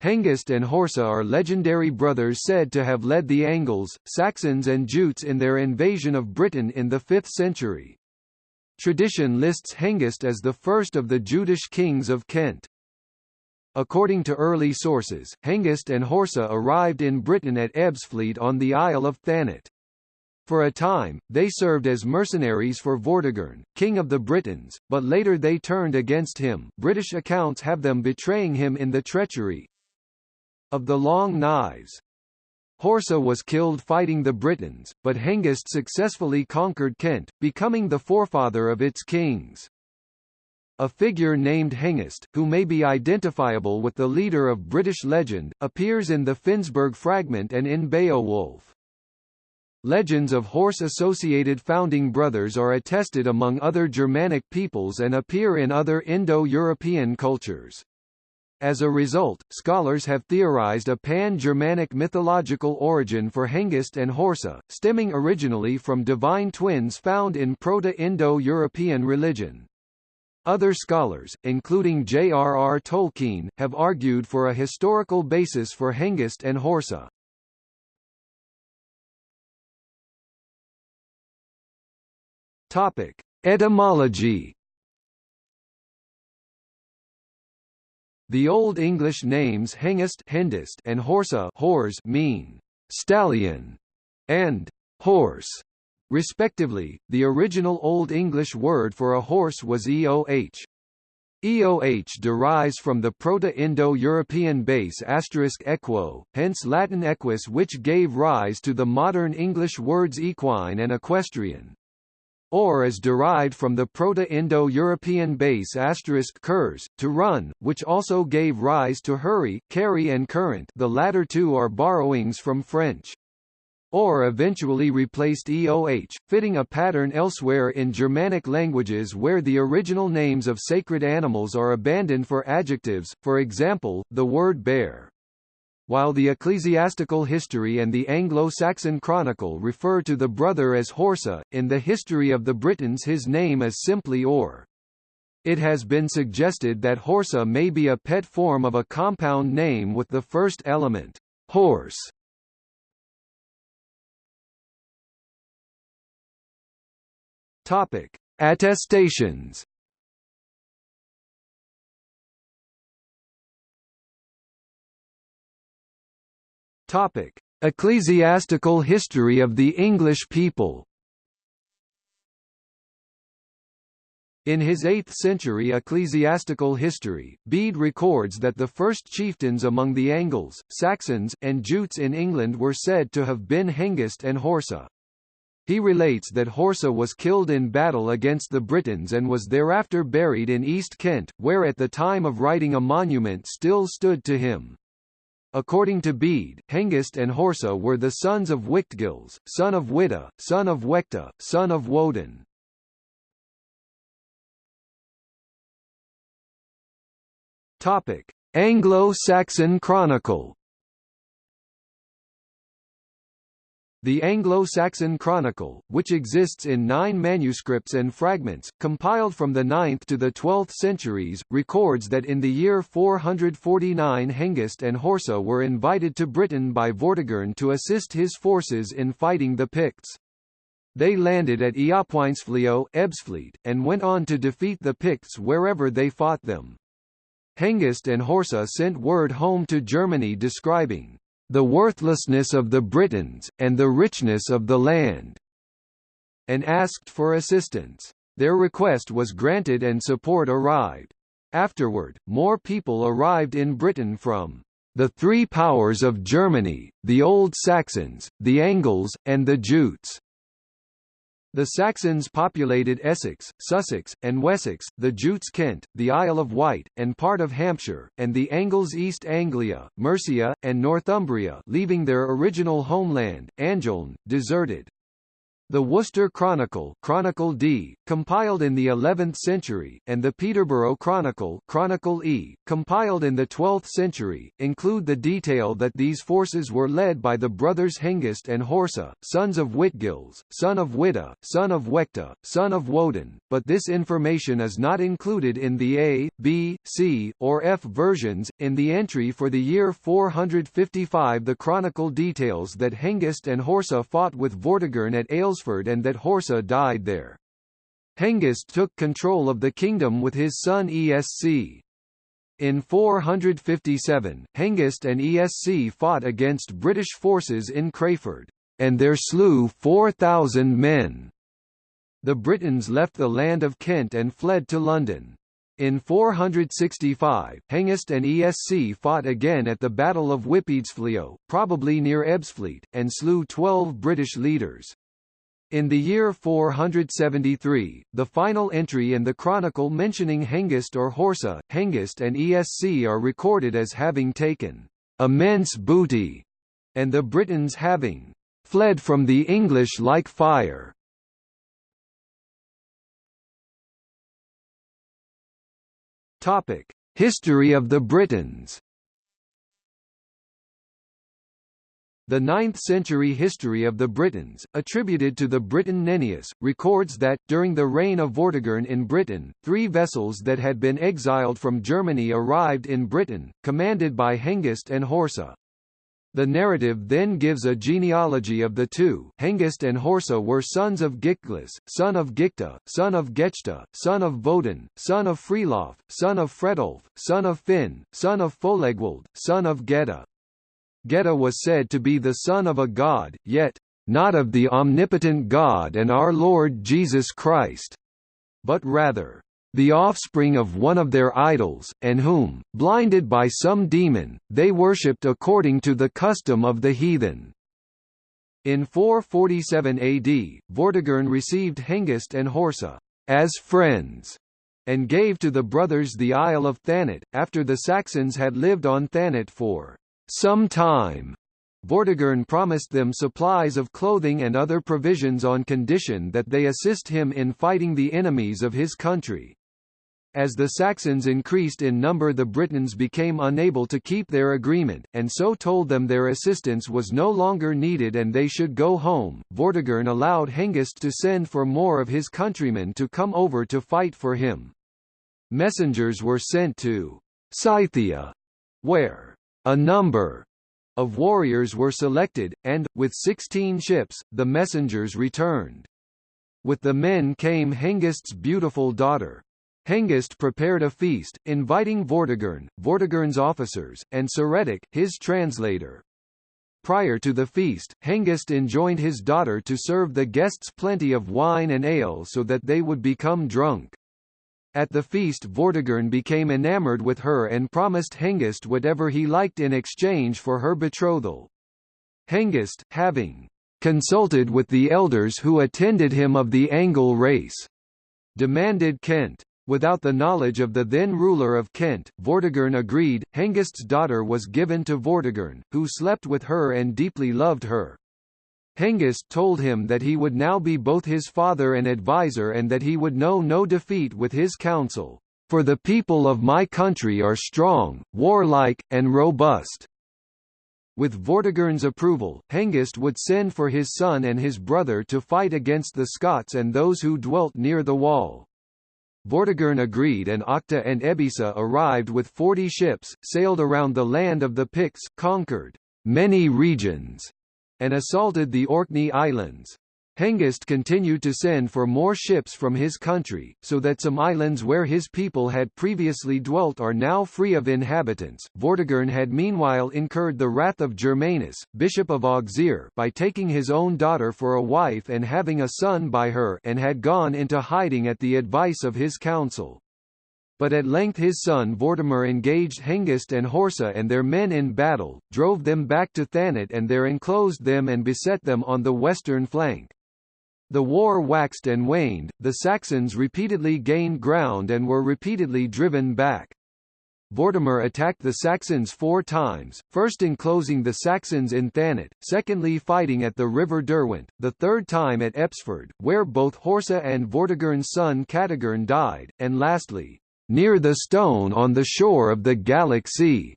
Hengist and Horsa are legendary brothers said to have led the Angles, Saxons and Jutes in their invasion of Britain in the 5th century. Tradition lists Hengist as the first of the Jutish kings of Kent. According to early sources, Hengist and Horsa arrived in Britain at Ebbsfleet on the Isle of Thanet. For a time, they served as mercenaries for Vortigern, king of the Britons, but later they turned against him British accounts have them betraying him in the treachery of the Long Knives. Horsa was killed fighting the Britons, but Hengist successfully conquered Kent, becoming the forefather of its kings. A figure named Hengist, who may be identifiable with the leader of British legend, appears in the Finnsburg fragment and in Beowulf. Legends of horse-associated founding brothers are attested among other Germanic peoples and appear in other Indo-European cultures. As a result, scholars have theorized a pan-Germanic mythological origin for Hengist and Horsa, stemming originally from divine twins found in Proto-Indo-European religion. Other scholars, including J.R.R. Tolkien, have argued for a historical basis for Hengist and Horsa. Topic: Etymology The Old English names Hengist and Horsa Hors mean stallion and horse respectively. The original Old English word for a horse was eoh. EOH derives from the Proto-Indo-European base asterisk equo, hence Latin equus which gave rise to the modern English words equine and equestrian. Or is derived from the Proto-Indo-European base asterisk curs, to run, which also gave rise to hurry, carry and current the latter two are borrowings from French. Or eventually replaced EOH, fitting a pattern elsewhere in Germanic languages where the original names of sacred animals are abandoned for adjectives, for example, the word bear. While the ecclesiastical history and the Anglo-Saxon chronicle refer to the brother as Horsa, in the history of the Britons his name is simply Or. It has been suggested that Horsa may be a pet form of a compound name with the first element, horse. Topic: Attestations Topic: Ecclesiastical history of the English people. In his 8th-century ecclesiastical history, Bede records that the first chieftains among the Angles, Saxons, and Jutes in England were said to have been Hengist and Horsa. He relates that Horsa was killed in battle against the Britons and was thereafter buried in East Kent, where at the time of writing a monument still stood to him. According to Bede, Hengist and Horsa were the sons of Wictgils, son of Witta, son of Wecta, son of Woden. Topic: Anglo-Saxon Chronicle The Anglo-Saxon Chronicle, which exists in nine manuscripts and fragments, compiled from the 9th to the 12th centuries, records that in the year 449 Hengist and Horsa were invited to Britain by Vortigern to assist his forces in fighting the Picts. They landed at Eopweinsflio Ebbsfleet, and went on to defeat the Picts wherever they fought them. Hengist and Horsa sent word home to Germany describing the worthlessness of the Britons, and the richness of the land, and asked for assistance. Their request was granted and support arrived. Afterward, more people arrived in Britain from the three powers of Germany, the Old Saxons, the Angles, and the Jutes. The Saxons populated Essex, Sussex, and Wessex, the Jutes Kent, the Isle of Wight, and part of Hampshire, and the Angles East Anglia, Mercia, and Northumbria leaving their original homeland, Angeln, deserted. The Worcester Chronicle, Chronicle D, compiled in the 11th century, and the Peterborough Chronicle, Chronicle E, compiled in the 12th century, include the detail that these forces were led by the brothers Hengist and Horsa, sons of Witgils, son of Witta, son of Wecta, son of Woden, but this information is not included in the A, B, C, or F versions. In the entry for the year 455, the Chronicle details that Hengist and Horsa fought with Vortigern at Aylesford and that Horsa died there. Hengist took control of the kingdom with his son Esc. In 457, Hengist and Esc fought against British forces in Crayford, and there slew 4,000 men. The Britons left the land of Kent and fled to London. In 465, Hengist and Esc fought again at the Battle of Whippedesfleo, probably near Ebbsfleet, and slew 12 British leaders. In the year 473, the final entry in the chronicle mentioning Hengist or Horsa, Hengist and Esc are recorded as having taken immense booty, and the Britons having fled from the English like fire. Topic: History of the Britons The 9th-century history of the Britons, attributed to the Briton Nennius, records that, during the reign of Vortigern in Britain, three vessels that had been exiled from Germany arrived in Britain, commanded by Hengist and Horsa. The narrative then gives a genealogy of the two. Hengist and Horsa were sons of Gicglas, son of Gicta, son of Gechta, son of Woden, son of Frelof, son of Fredulf, son of Finn, son of Folegwald, son of Geta. Geta was said to be the son of a god, yet, not of the omnipotent God and our Lord Jesus Christ, but rather, the offspring of one of their idols, and whom, blinded by some demon, they worshipped according to the custom of the heathen. In 447 AD, Vortigern received Hengist and Horsa as friends, and gave to the brothers the Isle of Thanet, after the Saxons had lived on Thanet for some time. Vortigern promised them supplies of clothing and other provisions on condition that they assist him in fighting the enemies of his country. As the Saxons increased in number the Britons became unable to keep their agreement, and so told them their assistance was no longer needed and they should go home. Vortigern allowed Hengist to send for more of his countrymen to come over to fight for him. Messengers were sent to Scythia, where a number of warriors were selected, and, with sixteen ships, the messengers returned. With the men came Hengist's beautiful daughter. Hengist prepared a feast, inviting Vortigern, Vortigern's officers, and Ceretic, his translator. Prior to the feast, Hengist enjoined his daughter to serve the guests plenty of wine and ale so that they would become drunk. At the feast Vortigern became enamored with her and promised Hengist whatever he liked in exchange for her betrothal. Hengist, having consulted with the elders who attended him of the Angle race, demanded Kent. Without the knowledge of the then ruler of Kent, Vortigern agreed. Hengist's daughter was given to Vortigern, who slept with her and deeply loved her. Hengist told him that he would now be both his father and adviser and that he would know no defeat with his counsel. For the people of my country are strong, warlike, and robust. With Vortigern's approval, Hengist would send for his son and his brother to fight against the Scots and those who dwelt near the wall. Vortigern agreed and Octa and Ebisa arrived with forty ships, sailed around the land of the Picts, conquered many regions, and assaulted the Orkney Islands. Hengist continued to send for more ships from his country, so that some islands where his people had previously dwelt are now free of inhabitants. Vortigern had meanwhile incurred the wrath of Germanus, bishop of Auxerre, by taking his own daughter for a wife and having a son by her, and had gone into hiding at the advice of his council. But at length his son Vortimer engaged Hengist and Horsa and their men in battle, drove them back to Thanet and there enclosed them and beset them on the western flank. The war waxed and waned, the Saxons repeatedly gained ground and were repeatedly driven back. Vortimer attacked the Saxons four times, first enclosing the Saxons in Thanet, secondly fighting at the river Derwent, the third time at Epsford, where both Horsa and Vortigern's son Catigern died, and lastly, near the stone on the shore of the Sea,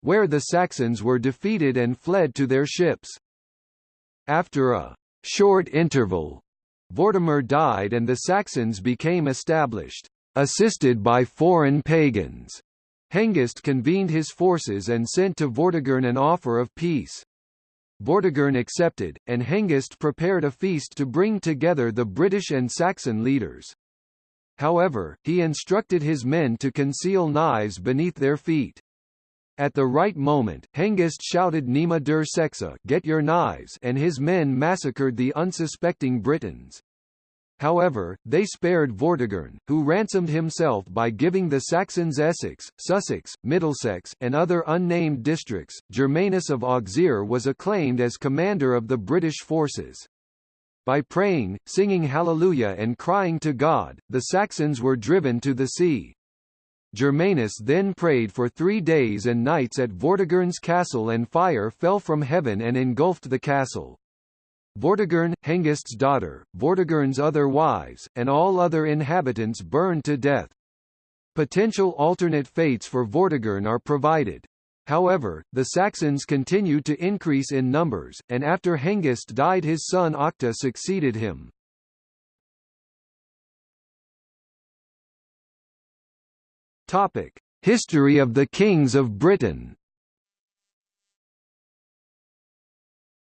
where the Saxons were defeated and fled to their ships. After a short interval, Vortimer died and the Saxons became established, assisted by foreign pagans. Hengist convened his forces and sent to Vortigern an offer of peace. Vortigern accepted, and Hengist prepared a feast to bring together the British and Saxon leaders. However, he instructed his men to conceal knives beneath their feet. At the right moment, Hengist shouted Nima der Sexa get your knives and his men massacred the unsuspecting Britons. However, they spared Vortigern, who ransomed himself by giving the Saxons Essex, Sussex, Middlesex, and other unnamed districts. Germanus of Auxerre was acclaimed as commander of the British forces. By praying, singing Hallelujah and crying to God, the Saxons were driven to the sea. Germanus then prayed for three days and nights at Vortigern's castle and fire fell from heaven and engulfed the castle. Vortigern, Hengist's daughter, Vortigern's other wives, and all other inhabitants burned to death. Potential alternate fates for Vortigern are provided. However, the Saxons continued to increase in numbers, and after Hengist died his son Octa succeeded him. History of the kings of Britain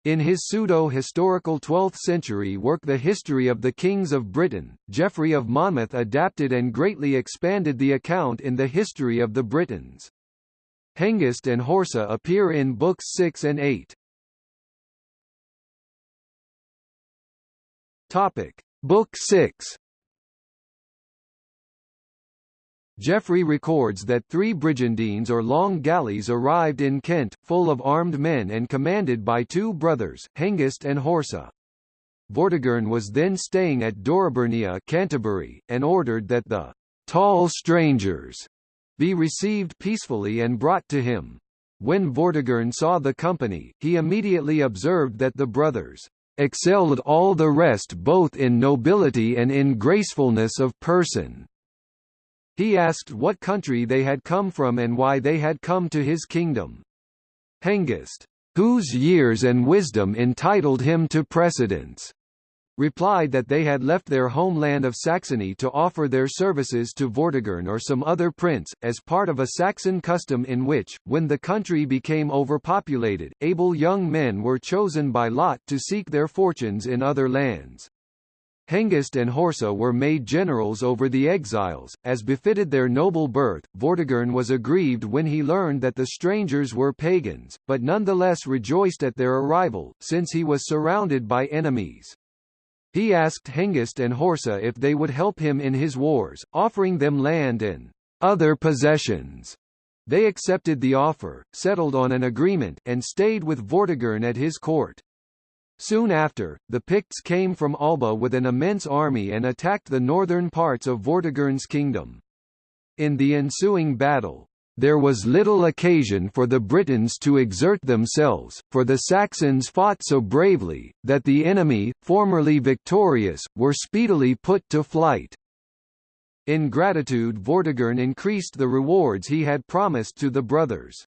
In his pseudo-historical 12th-century work The History of the Kings of Britain, Geoffrey of Monmouth adapted and greatly expanded the account in the history of the Britons. Hengist and Horsa appear in Books 6 and 8. Topic. Book 6 Geoffrey records that three brigantines or long galleys arrived in Kent, full of armed men and commanded by two brothers, Hengist and Horsa. Vortigern was then staying at Dorobernia Canterbury, and ordered that the «tall strangers» be received peacefully and brought to him. When Vortigern saw the company, he immediately observed that the brothers excelled all the rest both in nobility and in gracefulness of person. He asked what country they had come from and why they had come to his kingdom. Hengist, whose years and wisdom entitled him to precedence, replied that they had left their homeland of Saxony to offer their services to Vortigern or some other prince, as part of a Saxon custom in which, when the country became overpopulated, able young men were chosen by lot to seek their fortunes in other lands. Hengist and Horsa were made generals over the exiles, as befitted their noble birth. Vortigern was aggrieved when he learned that the strangers were pagans, but nonetheless rejoiced at their arrival, since he was surrounded by enemies. He asked Hengist and Horsa if they would help him in his wars, offering them land and other possessions. They accepted the offer, settled on an agreement, and stayed with Vortigern at his court. Soon after, the Picts came from Alba with an immense army and attacked the northern parts of Vortigern's kingdom. In the ensuing battle, there was little occasion for the Britons to exert themselves, for the Saxons fought so bravely, that the enemy, formerly victorious, were speedily put to flight. In gratitude Vortigern increased the rewards he had promised to the brothers.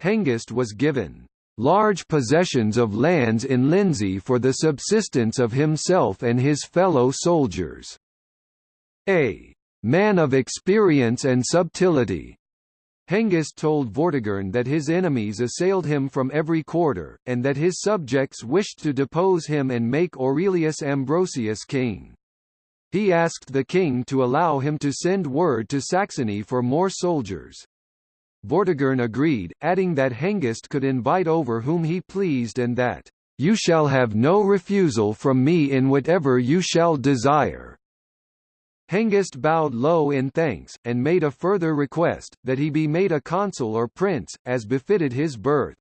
Hengist was given large possessions of lands in Lindsey for the subsistence of himself and his fellow soldiers. A man of experience and subtlety. Hengist told Vortigern that his enemies assailed him from every quarter, and that his subjects wished to depose him and make Aurelius Ambrosius king. He asked the king to allow him to send word to Saxony for more soldiers. Vortigern agreed, adding that Hengist could invite over whom he pleased and that, "...you shall have no refusal from me in whatever you shall desire." Hengist bowed low in thanks, and made a further request, that he be made a consul or prince, as befitted his birth.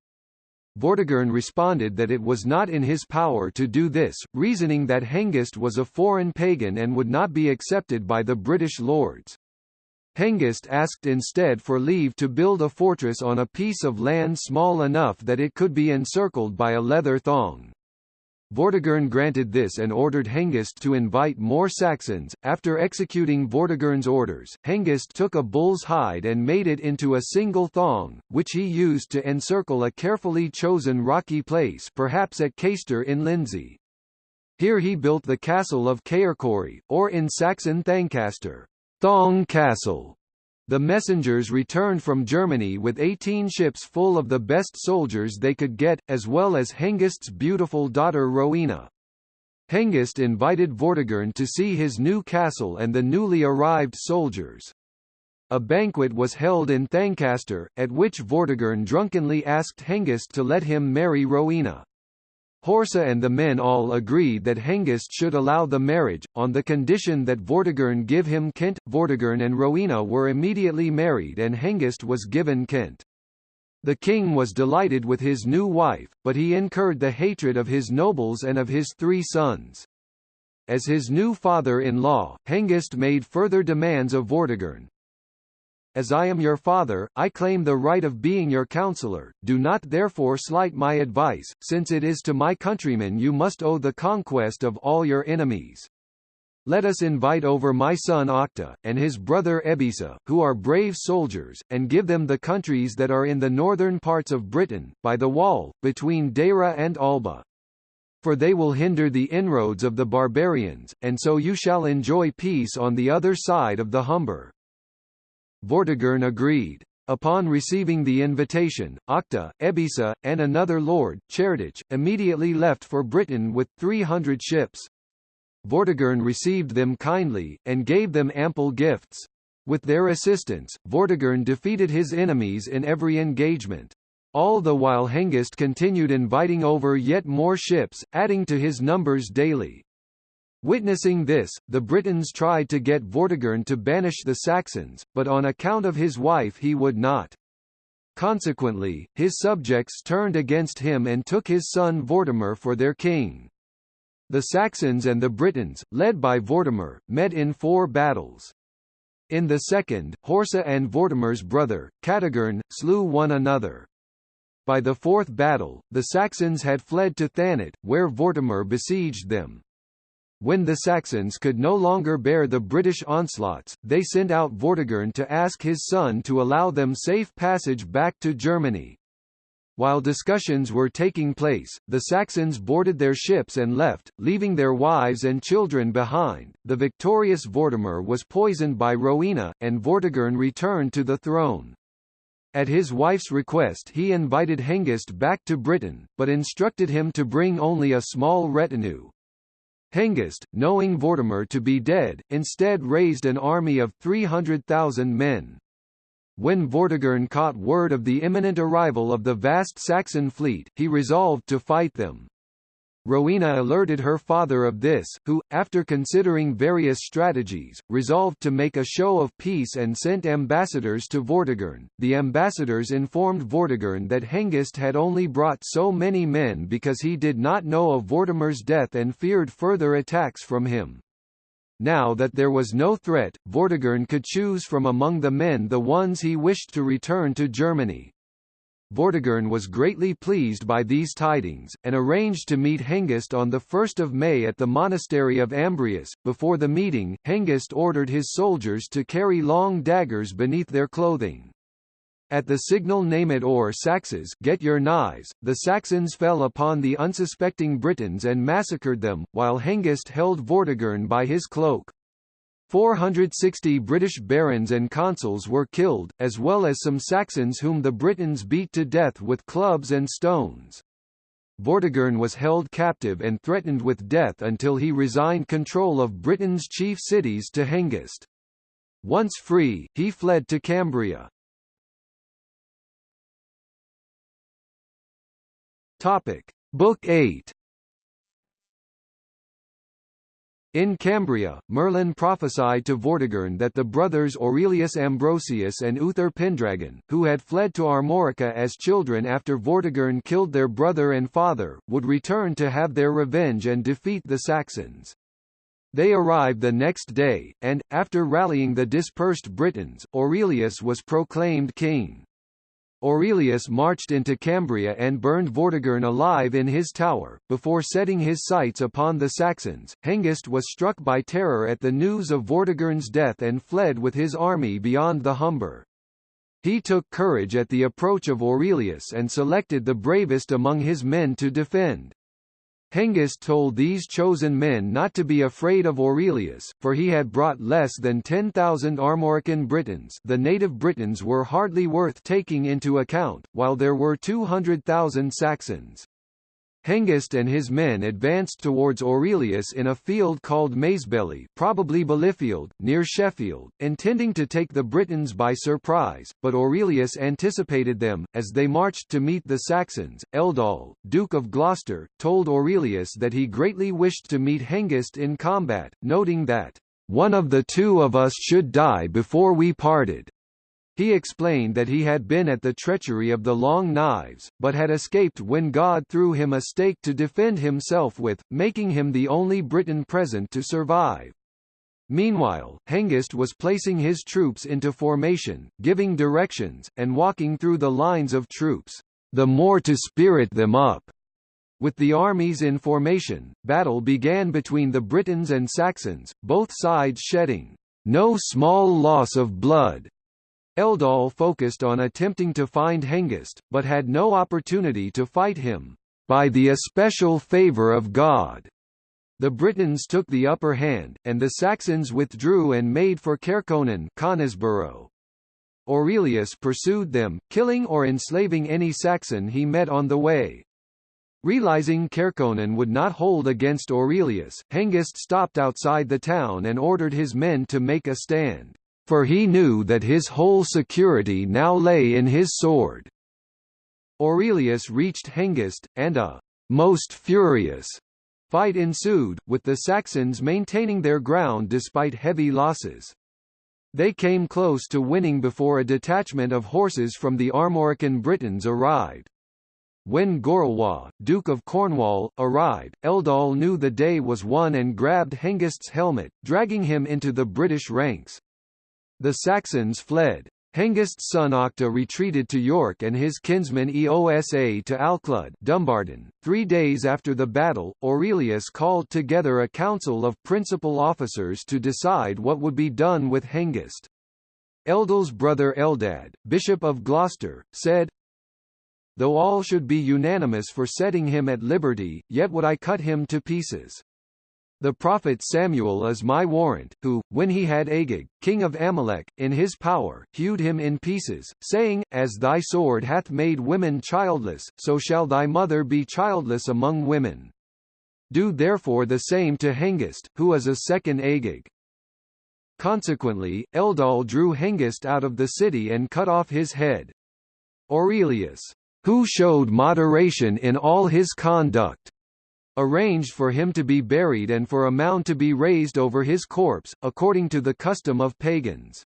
Vortigern responded that it was not in his power to do this, reasoning that Hengist was a foreign pagan and would not be accepted by the British lords. Hengist asked instead for leave to build a fortress on a piece of land small enough that it could be encircled by a leather thong. Vortigern granted this and ordered Hengist to invite more Saxons. After executing Vortigern's orders, Hengist took a bull's hide and made it into a single thong, which he used to encircle a carefully chosen rocky place perhaps at Caister in Lindsey. Here he built the castle of Caercory, or in Saxon Thancaster, Thong Castle. The messengers returned from Germany with 18 ships full of the best soldiers they could get, as well as Hengist's beautiful daughter Rowena. Hengist invited Vortigern to see his new castle and the newly arrived soldiers. A banquet was held in Thancaster, at which Vortigern drunkenly asked Hengist to let him marry Rowena. Horsa and the men all agreed that Hengist should allow the marriage, on the condition that Vortigern give him Kent. Vortigern and Rowena were immediately married and Hengist was given Kent. The king was delighted with his new wife, but he incurred the hatred of his nobles and of his three sons. As his new father-in-law, Hengist made further demands of Vortigern, as I am your father, I claim the right of being your counselor, do not therefore slight my advice, since it is to my countrymen you must owe the conquest of all your enemies. Let us invite over my son Octa, and his brother Ebisa, who are brave soldiers, and give them the countries that are in the northern parts of Britain, by the wall, between Deira and Alba. For they will hinder the inroads of the barbarians, and so you shall enjoy peace on the other side of the Humber. Vortigern agreed. Upon receiving the invitation, Octa, Ebisa, and another lord, Cerdic, immediately left for Britain with 300 ships. Vortigern received them kindly, and gave them ample gifts. With their assistance, Vortigern defeated his enemies in every engagement. All the while Hengist continued inviting over yet more ships, adding to his numbers daily. Witnessing this, the Britons tried to get Vortigern to banish the Saxons, but on account of his wife he would not. Consequently, his subjects turned against him and took his son Vortimer for their king. The Saxons and the Britons, led by Vortimer, met in four battles. In the second, Horsa and Vortimer's brother, Catigern, slew one another. By the fourth battle, the Saxons had fled to Thanet, where Vortimer besieged them. When the Saxons could no longer bear the British onslaughts, they sent out Vortigern to ask his son to allow them safe passage back to Germany. While discussions were taking place, the Saxons boarded their ships and left, leaving their wives and children behind. The victorious Vortimer was poisoned by Rowena, and Vortigern returned to the throne. At his wife's request he invited Hengist back to Britain, but instructed him to bring only a small retinue. Hengist, knowing Vortimer to be dead, instead raised an army of 300,000 men. When Vortigern caught word of the imminent arrival of the vast Saxon fleet, he resolved to fight them. Rowena alerted her father of this, who, after considering various strategies, resolved to make a show of peace and sent ambassadors to Vortigern. The ambassadors informed Vortigern that Hengist had only brought so many men because he did not know of Vortimer's death and feared further attacks from him. Now that there was no threat, Vortigern could choose from among the men the ones he wished to return to Germany. Vortigern was greatly pleased by these tidings, and arranged to meet Hengist on 1 May at the monastery of Ambrius. Before the meeting, Hengist ordered his soldiers to carry long daggers beneath their clothing. At the signal Name it or Saxes get your knives, the Saxons fell upon the unsuspecting Britons and massacred them, while Hengist held Vortigern by his cloak. 460 British barons and consuls were killed, as well as some Saxons whom the Britons beat to death with clubs and stones. Vortigern was held captive and threatened with death until he resigned control of Britain's chief cities to Hengist. Once free, he fled to Cambria. Topic. Book 8 In Cambria, Merlin prophesied to Vortigern that the brothers Aurelius Ambrosius and Uther Pendragon, who had fled to Armorica as children after Vortigern killed their brother and father, would return to have their revenge and defeat the Saxons. They arrived the next day, and, after rallying the dispersed Britons, Aurelius was proclaimed king. Aurelius marched into Cambria and burned Vortigern alive in his tower. Before setting his sights upon the Saxons, Hengist was struck by terror at the news of Vortigern's death and fled with his army beyond the Humber. He took courage at the approach of Aurelius and selected the bravest among his men to defend. Hengist told these chosen men not to be afraid of Aurelius, for he had brought less than 10,000 Armorican Britons the native Britons were hardly worth taking into account, while there were 200,000 Saxons. Hengist and his men advanced towards Aurelius in a field called Maesbelli probably Bellifield, near Sheffield, intending to take the Britons by surprise, but Aurelius anticipated them. As they marched to meet the Saxons, Eldol, Duke of Gloucester, told Aurelius that he greatly wished to meet Hengist in combat, noting that, "...one of the two of us should die before we parted." He explained that he had been at the treachery of the Long Knives, but had escaped when God threw him a stake to defend himself with, making him the only Briton present to survive. Meanwhile, Hengist was placing his troops into formation, giving directions, and walking through the lines of troops, the more to spirit them up. With the armies in formation, battle began between the Britons and Saxons, both sides shedding no small loss of blood. Eldol focused on attempting to find Hengist, but had no opportunity to fight him, by the especial favour of God. The Britons took the upper hand, and the Saxons withdrew and made for Caerconan Conisborough. Aurelius pursued them, killing or enslaving any Saxon he met on the way. Realizing Caerconan would not hold against Aurelius, Hengist stopped outside the town and ordered his men to make a stand for he knew that his whole security now lay in his sword. Aurelius reached Hengist, and a most furious fight ensued, with the Saxons maintaining their ground despite heavy losses. They came close to winning before a detachment of horses from the Armorican Britons arrived. When Gorlois, Duke of Cornwall, arrived, Eldol knew the day was won and grabbed Hengist's helmet, dragging him into the British ranks. The Saxons fled. Hengist's son Octa retreated to York and his kinsman Eosa to Alclud Dumbarton. Three days after the battle, Aurelius called together a council of principal officers to decide what would be done with Hengist. Eldol's brother Eldad, Bishop of Gloucester, said, Though all should be unanimous for setting him at liberty, yet would I cut him to pieces. The prophet Samuel is my warrant, who, when he had Agag, king of Amalek, in his power, hewed him in pieces, saying, As thy sword hath made women childless, so shall thy mother be childless among women. Do therefore the same to Hengist, who is a second Agag. Consequently, Eldol drew Hengist out of the city and cut off his head. Aurelius, who showed moderation in all his conduct, arranged for him to be buried and for a mound to be raised over his corpse, according to the custom of pagans.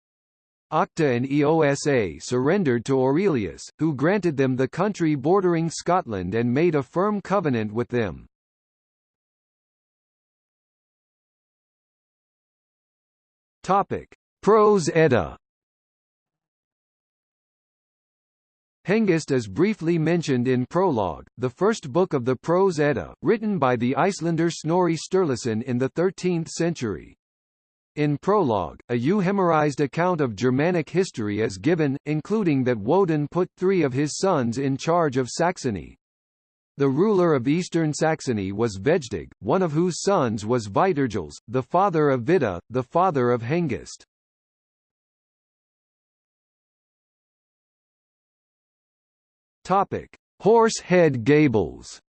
Octa and Eosa surrendered to Aurelius, who granted them the country bordering Scotland and made a firm covenant with them. Topic: Prose Edda Hengist is briefly mentioned in Prologue, the first book of the Prose Edda, written by the Icelander Snorri Sturluson in the 13th century. In Prologue, a euhemerized account of Germanic history is given, including that Woden put three of his sons in charge of Saxony. The ruler of eastern Saxony was Vegdeg, one of whose sons was Viturgils, the father of Vida, the father of Hengist. Topic: Horse Head Gables.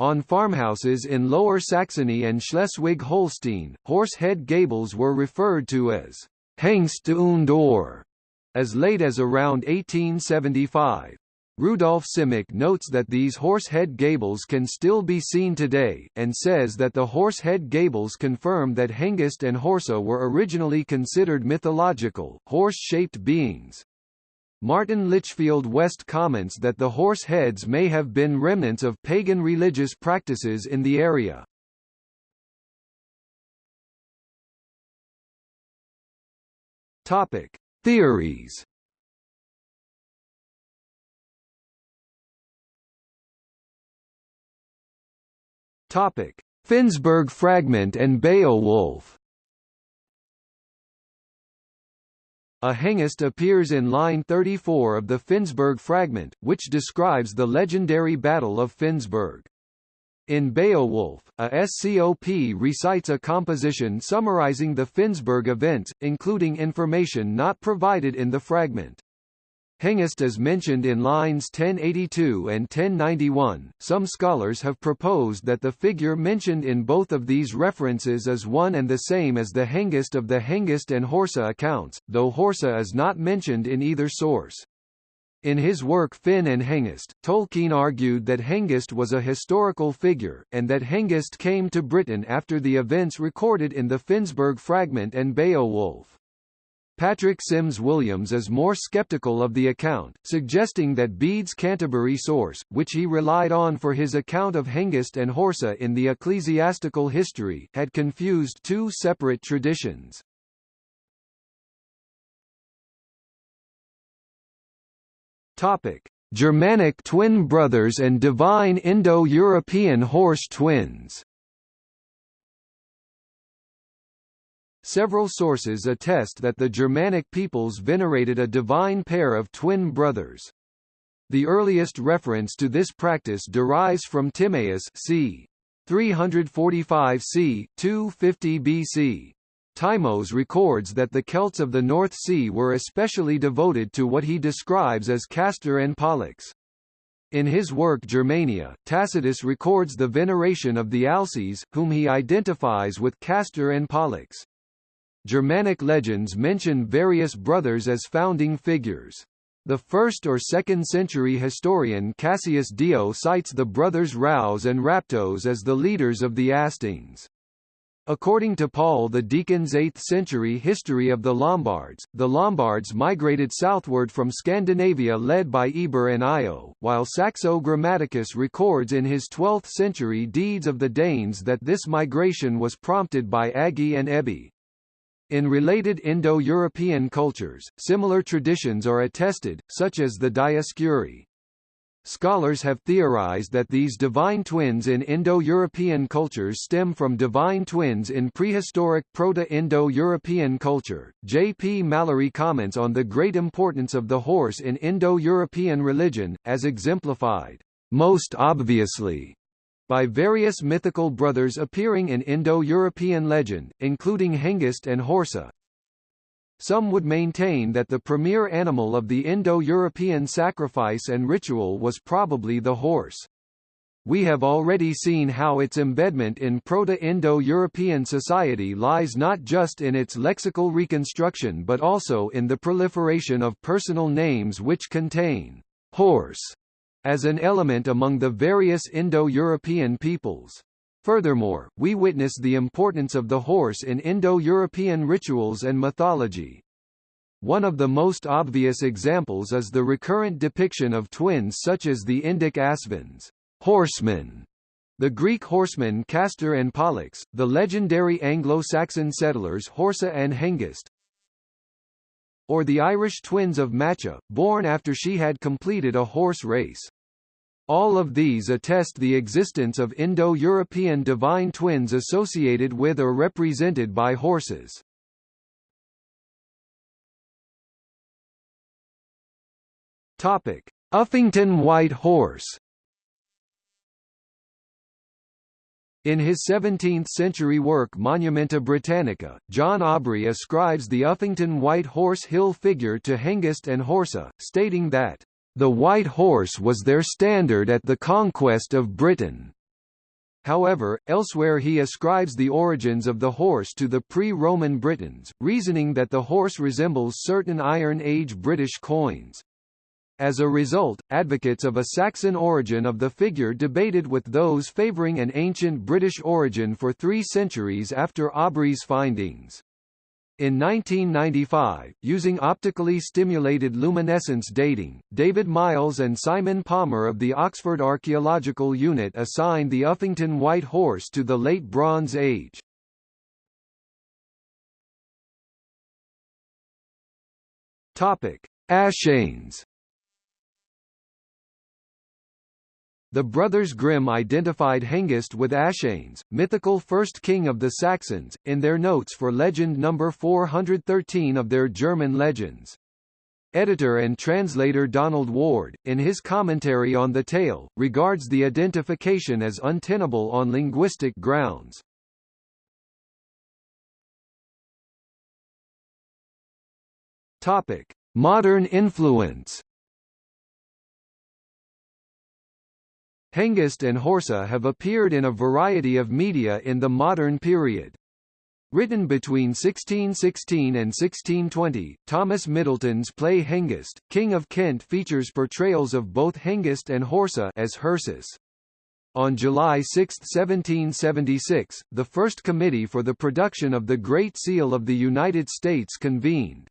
On farmhouses in Lower Saxony and Schleswig-Holstein, horse head gables were referred to as Hengst und Ohr, as late as around 1875. Rudolf Simek notes that these horse-head gables can still be seen today, and says that the horse-head gables confirm that Hengist and Horsa were originally considered mythological, horse-shaped beings. Martin Litchfield West comments that the horse heads may have been remnants of pagan religious practices in the area. Topic: Theories. Topic: Finnsburg fragment and Beowulf. A hengist appears in line 34 of the Finnsburg fragment, which describes the legendary Battle of Finnsburg. In Beowulf, a SCOP recites a composition summarizing the Finnsburg events, including information not provided in the fragment. Hengist is mentioned in lines 1082 and 1091. Some scholars have proposed that the figure mentioned in both of these references is one and the same as the Hengist of the Hengist and Horsa accounts, though Horsa is not mentioned in either source. In his work Finn and Hengist, Tolkien argued that Hengist was a historical figure, and that Hengist came to Britain after the events recorded in the Finnsburg fragment and Beowulf. Patrick Sims Williams is more skeptical of the account, suggesting that Bede's Canterbury source, which he relied on for his account of Hengist and Horsa in the ecclesiastical history, had confused two separate traditions. Topic: Germanic twin brothers and divine Indo-European horse twins. Several sources attest that the Germanic peoples venerated a divine pair of twin brothers. The earliest reference to this practice derives from Timaeus c. 345 c. 250 BC, Timaeus records that the Celts of the North Sea were especially devoted to what he describes as Castor and Pollux. In his work Germania, Tacitus records the veneration of the Alcis, whom he identifies with Castor and Pollux. Germanic legends mention various brothers as founding figures. The 1st or 2nd century historian Cassius Dio cites the brothers Raus and Raptos as the leaders of the Astings. According to Paul the Deacon's 8th century history of the Lombards, the Lombards migrated southward from Scandinavia led by Eber and Io, while Saxo Grammaticus records in his 12th century Deeds of the Danes that this migration was prompted by Agi and Ebi. In related Indo-European cultures, similar traditions are attested, such as the Dioscuri. Scholars have theorized that these divine twins in Indo-European cultures stem from divine twins in prehistoric Proto-Indo-European culture. J. P. Mallory comments on the great importance of the horse in Indo-European religion, as exemplified, most obviously, by various mythical brothers appearing in Indo-European legend, including Hengist and Horsa, some would maintain that the premier animal of the Indo-European sacrifice and ritual was probably the horse. We have already seen how its embedment in Proto-Indo-European society lies not just in its lexical reconstruction but also in the proliferation of personal names which contain horse as an element among the various Indo-European peoples. Furthermore, we witness the importance of the horse in Indo-European rituals and mythology. One of the most obvious examples is the recurrent depiction of twins such as the Indic Asvins, horsemen, the Greek horsemen Castor and Pollux, the legendary Anglo-Saxon settlers Horsa and Hengist, or the Irish twins of Macha, born after she had completed a horse race. All of these attest the existence of Indo-European divine twins associated with or represented by horses. Topic: Uffington White Horse. In his 17th-century work Monumenta Britannica, John Aubrey ascribes the Uffington White Horse Hill figure to Hengist and Horsa, stating that the white horse was their standard at the conquest of Britain. However, elsewhere he ascribes the origins of the horse to the pre-Roman Britons, reasoning that the horse resembles certain Iron Age British coins. As a result, advocates of a Saxon origin of the figure debated with those favouring an ancient British origin for three centuries after Aubrey's findings. In 1995, using optically stimulated luminescence dating, David Miles and Simon Palmer of the Oxford Archaeological Unit assigned the Uffington White Horse to the Late Bronze Age. Topic: Aschanes. The brothers Grimm identified Hengist with Aschanes, mythical first king of the Saxons, in their notes for legend number 413 of their German legends. Editor and translator Donald Ward, in his commentary on the tale, regards the identification as untenable on linguistic grounds. Topic: Modern influence. Hengist and Horsa have appeared in a variety of media in the modern period. Written between 1616 and 1620, Thomas Middleton's play Hengist, King of Kent features portrayals of both Hengist and Horsa as Hersus. On July 6, 1776, the first committee for the production of the Great Seal of the United States convened.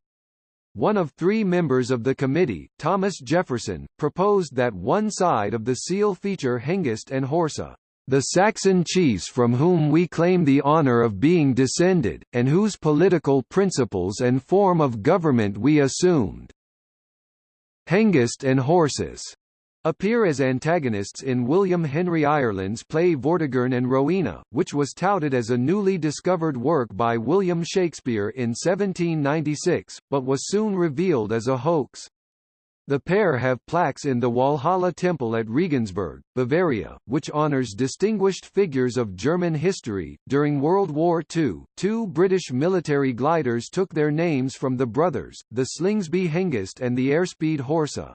One of three members of the committee, Thomas Jefferson, proposed that one side of the seal feature Hengist and Horsa, the Saxon chiefs from whom we claim the honor of being descended, and whose political principles and form of government we assumed. Hengist and Horsus appear as antagonists in William Henry Ireland's play Vortigern and Rowena, which was touted as a newly discovered work by William Shakespeare in 1796, but was soon revealed as a hoax. The pair have plaques in the Walhalla Temple at Regensburg, Bavaria, which honors distinguished figures of German history. During World War II, two British military gliders took their names from the brothers, the Slingsby Hengist and the Airspeed Horsa.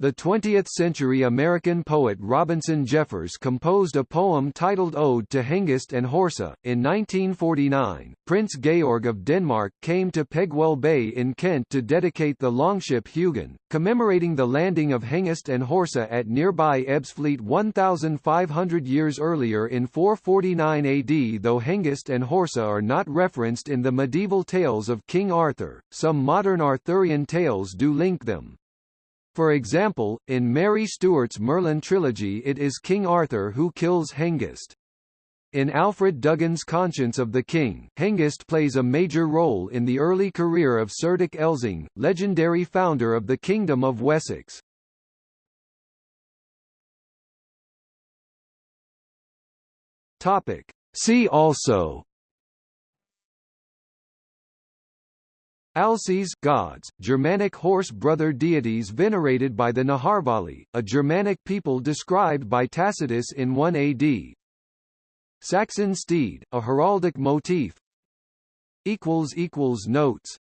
The 20th-century American poet Robinson Jeffers composed a poem titled Ode to Hengist and Horsa. In 1949, Prince Georg of Denmark came to Pegwell Bay in Kent to dedicate the longship Hugin, commemorating the landing of Hengist and Horsa at nearby Ebbsfleet 1,500 years earlier in 449 AD. Though Hengist and Horsa are not referenced in the medieval tales of King Arthur, some modern Arthurian tales do link them. For example, in Mary Stewart's Merlin trilogy it is King Arthur who kills Hengist. In Alfred Duggan's Conscience of the King, Hengist plays a major role in the early career of Cerdic Elesing, legendary founder of the Kingdom of Wessex. Topic. See also Alcis gods, Germanic horse brother deities venerated by the Naharvali, a Germanic people described by Tacitus in 1 AD. Saxon steed, a heraldic motif. Notes